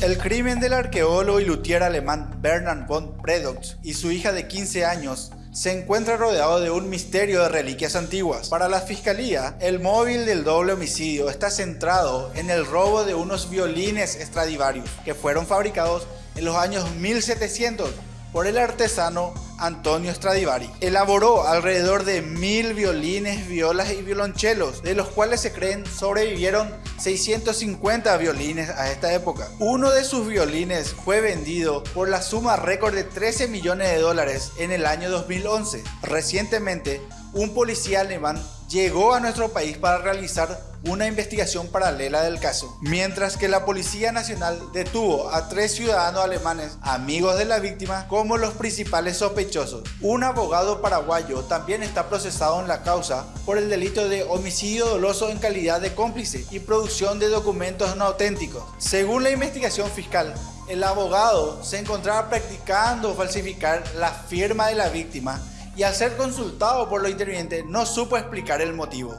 El crimen del arqueólogo y luthier alemán Bernard von Predox y su hija de 15 años se encuentra rodeado de un misterio de reliquias antiguas. Para la fiscalía, el móvil del doble homicidio está centrado en el robo de unos violines Stradivarius que fueron fabricados en los años 1700 por el artesano Antonio Stradivari. Elaboró alrededor de mil violines, violas y violonchelos, de los cuales se creen sobrevivieron 650 violines a esta época. Uno de sus violines fue vendido por la suma récord de 13 millones de dólares en el año 2011. Recientemente, un policía alemán llegó a nuestro país para realizar una investigación paralela del caso, mientras que la Policía Nacional detuvo a tres ciudadanos alemanes, amigos de la víctima, como los principales sospechosos. Un abogado paraguayo también está procesado en la causa por el delito de homicidio doloso en calidad de cómplice y producción de documentos no auténticos. Según la investigación fiscal, el abogado se encontraba practicando falsificar la firma de la víctima y al ser consultado por los intervinientes no supo explicar el motivo.